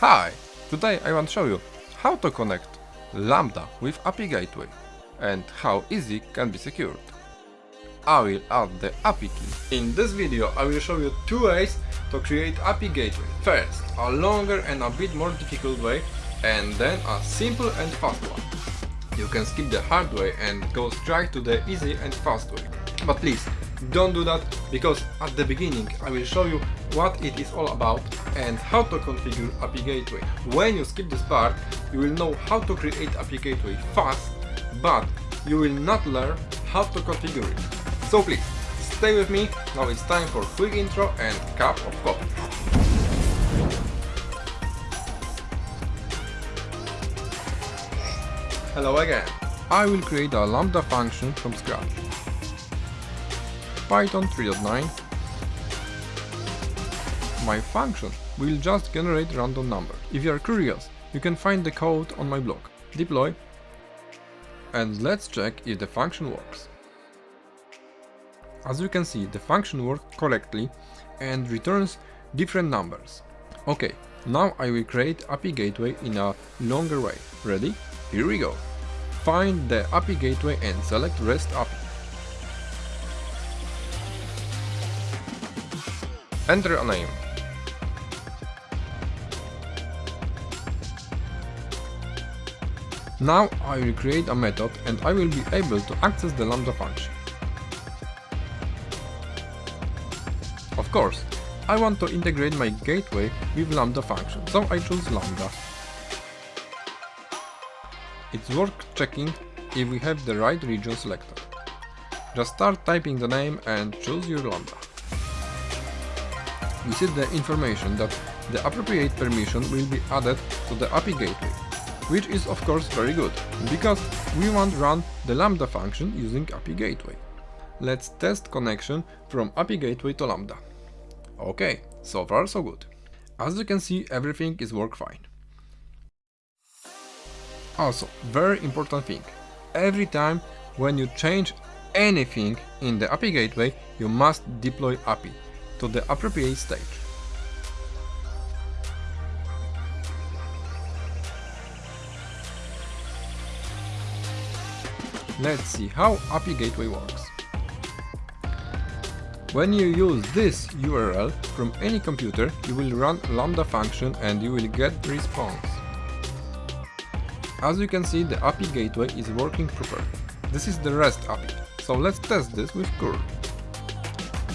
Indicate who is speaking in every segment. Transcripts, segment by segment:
Speaker 1: Hi! Today I want to show you how to connect Lambda with API Gateway and how easy can be secured. I will add the API key. In this video I will show you two ways to create API Gateway. First, a longer and a bit more difficult way and then a simple and fast one. You can skip the hard way and go straight to the easy and fast way. But please, don't do that because at the beginning I will show you what it is all about and how to configure API Gateway. When you skip this part, you will know how to create API Gateway fast, but you will not learn how to configure it. So please, stay with me, now it's time for quick intro and cup of coffee. Hello again. I will create a lambda function from scratch. Python 3.9 My function will just generate random number. If you are curious, you can find the code on my blog. Deploy and let's check if the function works. As you can see, the function works correctly and returns different numbers. Okay, now I will create API gateway in a longer way. Ready? Here we go. Find the API gateway and select REST API. Enter a name. Now I will create a method and I will be able to access the lambda function. Of course, I want to integrate my gateway with lambda function, so I choose lambda. It's worth checking if we have the right region selected. Just start typing the name and choose your lambda we see the information that the appropriate permission will be added to the API gateway, which is of course very good, because we want run the Lambda function using API gateway. Let's test connection from API gateway to Lambda. Okay, so far so good. As you can see, everything is work fine. Also, very important thing, every time when you change anything in the API gateway, you must deploy API to the appropriate stage. Let's see how API Gateway works. When you use this URL from any computer, you will run Lambda function and you will get response. As you can see, the API Gateway is working properly. This is the REST API, so let's test this with curl.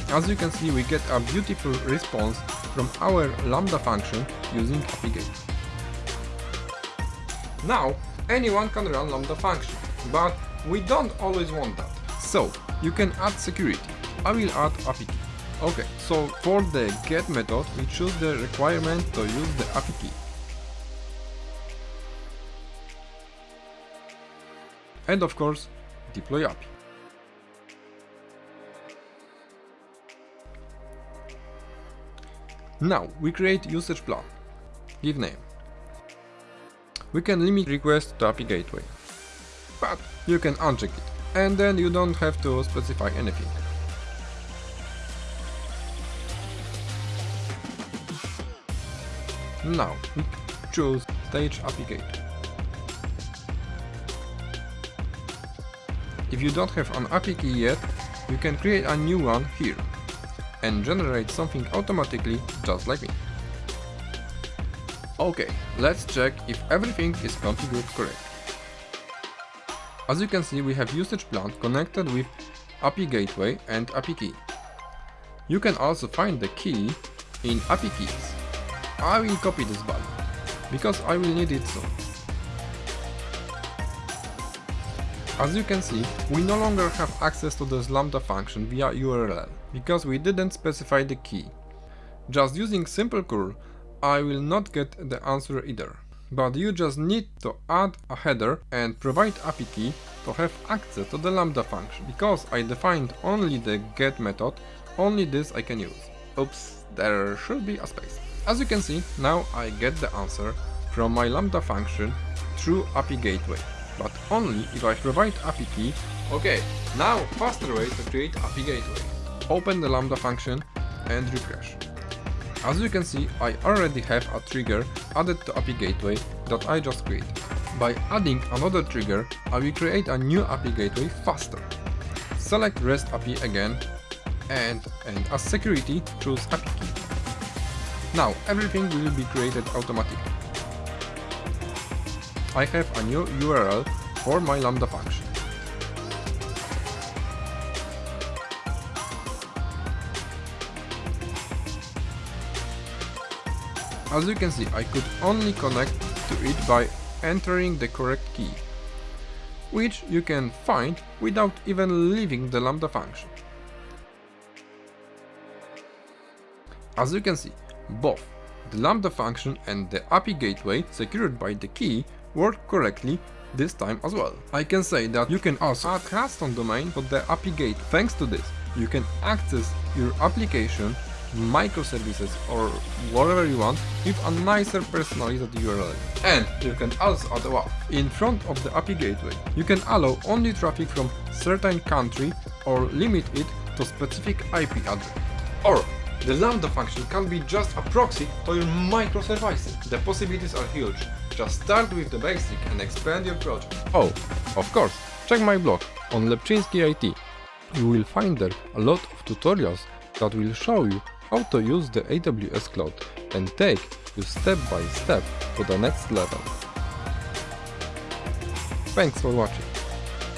Speaker 1: As you can see, we get a beautiful response from our Lambda function using API Gateway. Now, anyone can run Lambda function, but we don't always want that. So, you can add security. I will add API key. Okay, so for the get method, we choose the requirement to use the API key. And of course, deploy API. Now, we create usage plan. Give name. We can limit requests to API gateway. But you can uncheck it, and then you don't have to specify anything. Now, choose Stage Gateway. If you don't have an API key yet, you can create a new one here and generate something automatically just like me. Okay, let's check if everything is configured correctly. As you can see we have usage plan connected with API gateway and API key. You can also find the key in API keys. I will copy this value, because I will need it soon. As you can see, we no longer have access to this lambda function via URL, because we didn't specify the key. Just using simple curl, I will not get the answer either. But you just need to add a header and provide API key to have access to the lambda function. Because I defined only the get method, only this I can use. Oops, there should be a space. As you can see, now I get the answer from my lambda function through API gateway but only if I provide API key. Okay, now faster way to create API gateway. Open the Lambda function and refresh. As you can see, I already have a trigger added to API Gateway that I just created. By adding another trigger, I will create a new API Gateway faster. Select REST API again and, and as security choose API key. Now everything will be created automatically. I have a new URL for my Lambda function. As you can see, I could only connect to it by entering the correct key, which you can find without even leaving the Lambda function. As you can see, both the Lambda function and the API gateway secured by the key work correctly this time as well. I can say that you can also add custom domain for the API gate. Thanks to this, you can access your application, microservices or whatever you want with a nicer personalized URL. And you can also add a WAF. In front of the API gateway, you can allow only traffic from certain country or limit it to specific IP address. Or the Lambda function can be just a proxy to your microservices. The possibilities are huge. Just start with the basic and expand your project. Oh, of course, check my blog on Lepczynski IT. You will find there a lot of tutorials that will show you how to use the AWS Cloud and take you step by step to the next level. Thanks for watching.